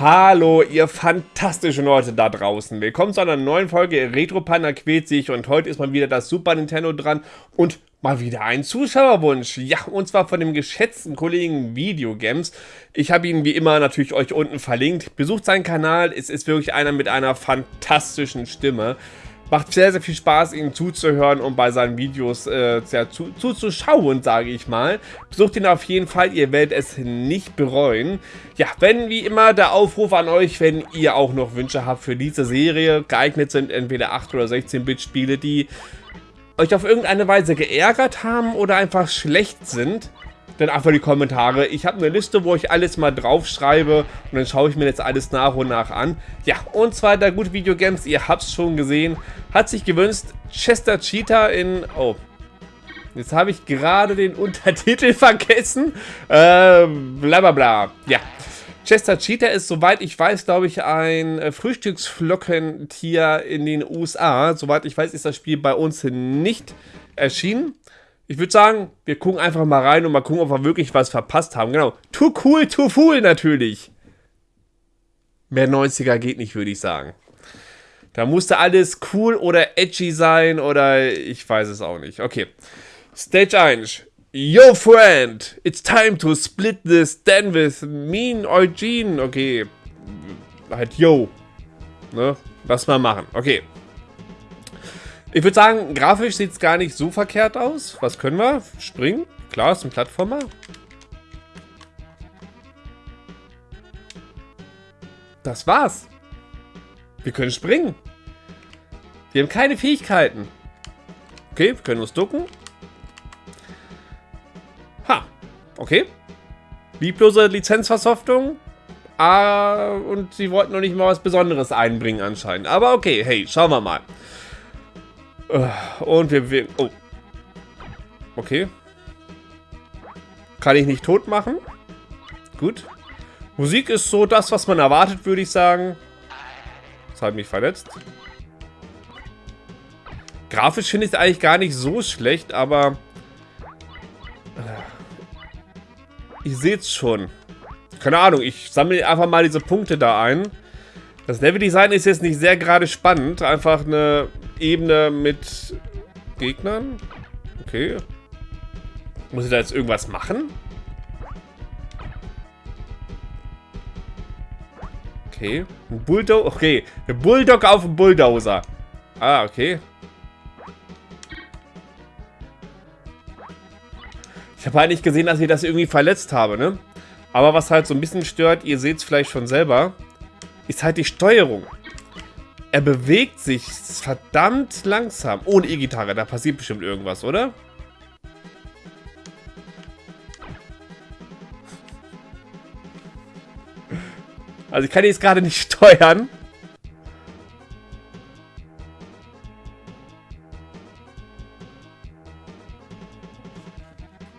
Hallo, ihr fantastischen Leute da draußen. Willkommen zu einer neuen Folge Retro Panda quält sich und heute ist mal wieder das Super Nintendo dran und mal wieder ein Zuschauerwunsch. Ja, und zwar von dem geschätzten Kollegen Videogames. Ich habe ihn wie immer natürlich euch unten verlinkt. Besucht seinen Kanal, es ist wirklich einer mit einer fantastischen Stimme. Macht sehr, sehr viel Spaß, ihm zuzuhören und bei seinen Videos äh, zu, zuzuschauen, sage ich mal. Besucht ihn auf jeden Fall, ihr werdet es nicht bereuen. Ja, wenn wie immer der Aufruf an euch, wenn ihr auch noch Wünsche habt für diese Serie, geeignet sind entweder 8 oder 16-Bit-Spiele, die euch auf irgendeine Weise geärgert haben oder einfach schlecht sind, dann einfach die Kommentare. Ich habe eine Liste, wo ich alles mal draufschreibe und dann schaue ich mir jetzt alles nach und nach an. Ja, und zwar der gute Videogames, ihr habt es schon gesehen, hat sich gewünscht, Chester Cheetah in... Oh, jetzt habe ich gerade den Untertitel vergessen. Äh, bla bla bla. Ja. Chester Cheetah ist, soweit ich weiß, glaube ich, ein äh, Frühstücksflockentier in den USA. Soweit ich weiß, ist das Spiel bei uns nicht erschienen. Ich würde sagen, wir gucken einfach mal rein und mal gucken, ob wir wirklich was verpasst haben. Genau. Too cool, too fool natürlich. Mehr 90er geht nicht, würde ich sagen. Da musste alles cool oder edgy sein oder ich weiß es auch nicht. Okay. Stage 1. Yo, friend. It's time to split this den with mean Eugene. Okay. Halt, yo. Ne? Lass mal machen. Okay. Ich würde sagen, grafisch sieht es gar nicht so verkehrt aus. Was können wir? Springen? Klar, ist ein Plattformer. Das war's. Wir können springen. Wir haben keine Fähigkeiten. Okay, wir können uns ducken. Ha. Okay. Lieblose Lizenzversoftung. Ah, und sie wollten noch nicht mal was Besonderes einbringen anscheinend. Aber okay, hey, schauen wir mal. Und wir... wir oh. Okay. Kann ich nicht tot machen. Gut. Musik ist so das, was man erwartet, würde ich sagen. Das hat mich verletzt. Grafisch finde ich es eigentlich gar nicht so schlecht, aber... Äh, ich sehe es schon. Keine Ahnung, ich sammle einfach mal diese Punkte da ein. Das Leveldesign ist jetzt nicht sehr gerade spannend. Einfach eine Ebene mit Gegnern. Okay. Muss ich da jetzt irgendwas machen? Okay. Ein Bulldog. Okay. Ein Bulldog auf dem Bulldozer. Ah, okay. Ich habe halt nicht gesehen, dass ich das irgendwie verletzt habe, ne? Aber was halt so ein bisschen stört, ihr seht es vielleicht schon selber, ist halt die Steuerung. Er bewegt sich verdammt langsam. Ohne E-Gitarre, da passiert bestimmt irgendwas, oder? Also ich kann jetzt gerade nicht steuern.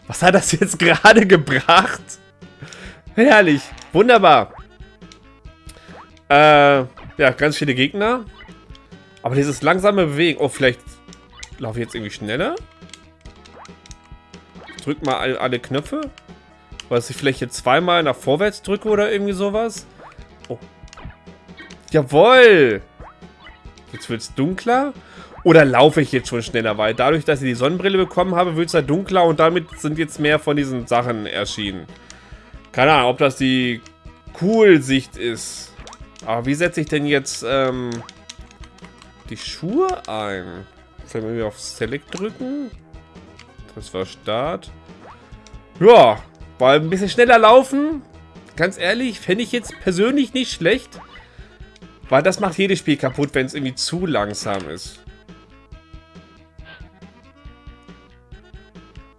Was hat das jetzt gerade gebracht? Herrlich. Wunderbar. Äh, ja, ganz viele Gegner. Aber dieses langsame Bewegen. Oh, vielleicht laufe ich jetzt irgendwie schneller? drück mal alle, alle Knöpfe. Was ich vielleicht jetzt zweimal nach vorwärts drücke oder irgendwie sowas. Oh. Jawoll! Jetzt wird es dunkler. Oder laufe ich jetzt schon schneller? Weil dadurch, dass ich die Sonnenbrille bekommen habe, wird es halt dunkler und damit sind jetzt mehr von diesen Sachen erschienen. Keine Ahnung, ob das die Cool-Sicht ist. Aber wie setze ich denn jetzt ähm, die Schuhe ein? Sollen wir auf Select drücken? Das war Start. Ja, weil ein bisschen schneller laufen, ganz ehrlich, fände ich jetzt persönlich nicht schlecht. Weil das macht jedes Spiel kaputt, wenn es irgendwie zu langsam ist.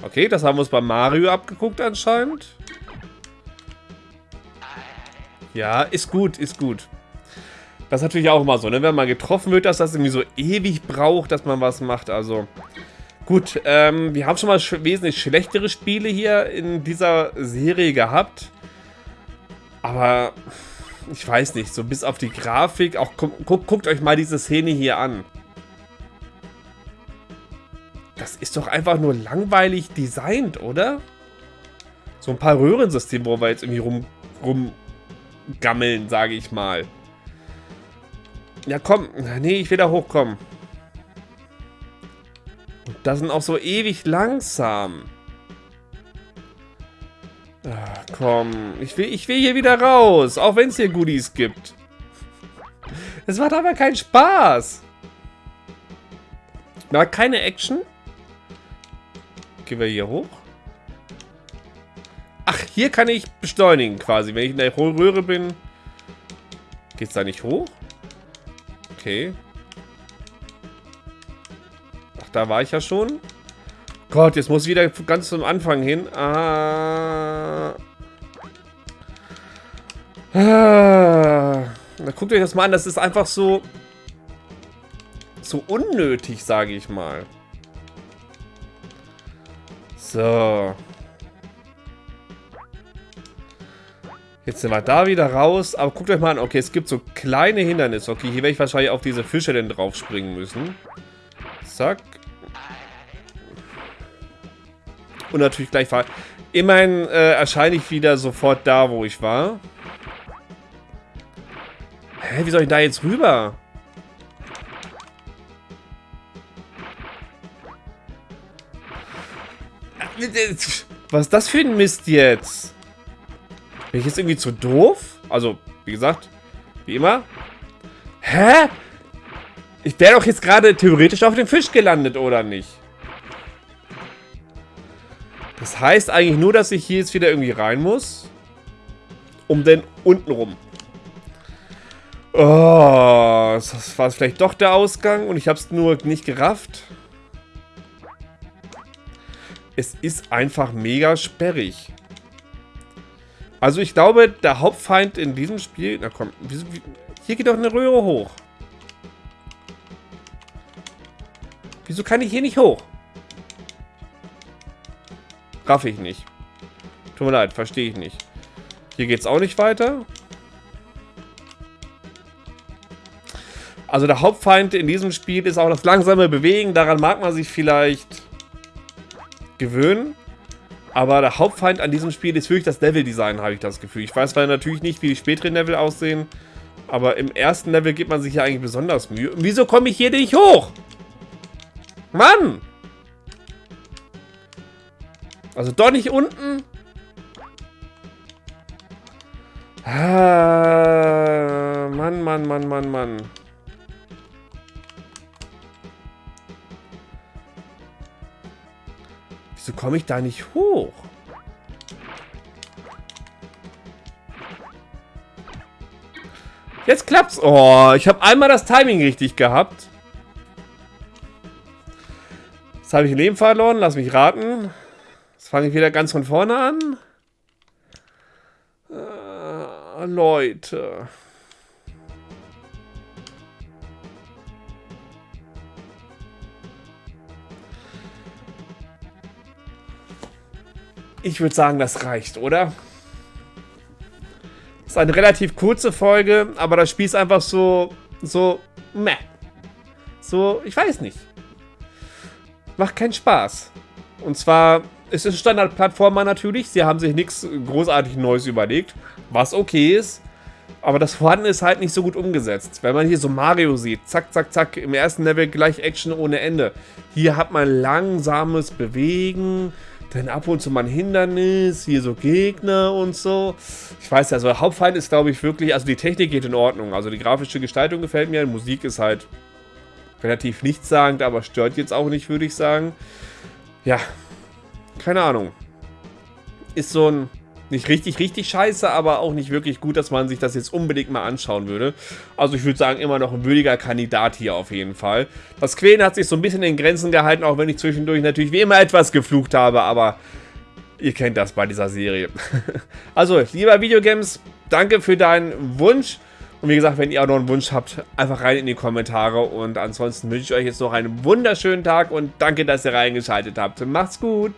Okay, das haben wir uns bei Mario abgeguckt anscheinend. Ja, ist gut, ist gut. Das ist natürlich auch immer so, ne? Wenn man getroffen wird, dass das irgendwie so ewig braucht, dass man was macht. Also, gut. Ähm, wir haben schon mal sch wesentlich schlechtere Spiele hier in dieser Serie gehabt. Aber, ich weiß nicht. So bis auf die Grafik. Auch gu guckt, euch mal diese Szene hier an. Das ist doch einfach nur langweilig designt, oder? So ein paar Röhrensysteme, wo wir jetzt irgendwie rum, rum gammeln, sage ich mal. Ja, komm. Nee, ich will da hochkommen. Und das sind auch so ewig langsam. Ach, komm. Ich will, ich will hier wieder raus. Auch wenn es hier Goodies gibt. Es macht aber keinen Spaß. Na, keine Action. Gehen wir hier hoch. Ach, hier kann ich beschleunigen quasi. Wenn ich in der Röhre bin, geht's da nicht hoch? Okay. Ach, da war ich ja schon. Gott, jetzt muss ich wieder ganz zum Anfang hin. Ah. Ah. Guckt euch das mal an. Das ist einfach so... So unnötig, sage ich mal. So. Jetzt sind wir da wieder raus. Aber guckt euch mal an. Okay, es gibt so kleine Hindernisse. Okay, hier werde ich wahrscheinlich auf diese Fische denn drauf springen müssen. Zack. Und natürlich gleich fahren. Immerhin äh, erscheine ich wieder sofort da, wo ich war. Hä, wie soll ich da jetzt rüber? Was ist das für ein Mist jetzt? Bin ich jetzt irgendwie zu doof? Also, wie gesagt, wie immer. Hä? Ich wäre doch jetzt gerade theoretisch auf dem Fisch gelandet, oder nicht? Das heißt eigentlich nur, dass ich hier jetzt wieder irgendwie rein muss. Um den unten rum. Oh, das war vielleicht doch der Ausgang und ich habe es nur nicht gerafft. Es ist einfach mega sperrig. Also ich glaube, der Hauptfeind in diesem Spiel... Na komm, hier geht doch eine Röhre hoch. Wieso kann ich hier nicht hoch? Raff ich nicht. Tut mir leid, verstehe ich nicht. Hier geht es auch nicht weiter. Also der Hauptfeind in diesem Spiel ist auch das langsame Bewegen. Daran mag man sich vielleicht gewöhnen. Aber der Hauptfeind an diesem Spiel ist wirklich das Level-Design, habe ich das Gefühl. Ich weiß zwar natürlich nicht, wie die späteren Level aussehen, aber im ersten Level gibt man sich ja eigentlich besonders Mühe. Und wieso komme ich hier nicht hoch? Mann! Also doch nicht unten? Ah, Mann, Mann, Mann, Mann, Mann. Wieso komme ich da nicht hoch? Jetzt klappt's. Oh, ich habe einmal das Timing richtig gehabt. Jetzt habe ich ein Leben verloren. Lass mich raten. Jetzt fange ich wieder ganz von vorne an. Äh, Leute. Ich würde sagen, das reicht, oder? Ist eine relativ kurze Folge, aber das Spiel ist einfach so, so, meh. So, ich weiß nicht. Macht keinen Spaß. Und zwar, es ist Standard-Plattformer natürlich. Sie haben sich nichts großartig Neues überlegt, was okay ist. Aber das Vorhanden ist halt nicht so gut umgesetzt. Wenn man hier so Mario sieht, zack, zack, zack, im ersten Level gleich Action ohne Ende. Hier hat man langsames Bewegen, dann ab und zu mal ein Hindernis, hier so Gegner und so. Ich weiß ja, also der Hauptfeind ist, glaube ich, wirklich, also die Technik geht in Ordnung. Also die grafische Gestaltung gefällt mir, Musik ist halt relativ nichtssagend, aber stört jetzt auch nicht, würde ich sagen. Ja, keine Ahnung. Ist so ein nicht richtig, richtig scheiße, aber auch nicht wirklich gut, dass man sich das jetzt unbedingt mal anschauen würde. Also ich würde sagen, immer noch ein würdiger Kandidat hier auf jeden Fall. Das Quälen hat sich so ein bisschen in Grenzen gehalten, auch wenn ich zwischendurch natürlich wie immer etwas geflucht habe, aber ihr kennt das bei dieser Serie. also, lieber Videogames, danke für deinen Wunsch. Und wie gesagt, wenn ihr auch noch einen Wunsch habt, einfach rein in die Kommentare. Und ansonsten wünsche ich euch jetzt noch einen wunderschönen Tag und danke, dass ihr reingeschaltet habt. Macht's gut!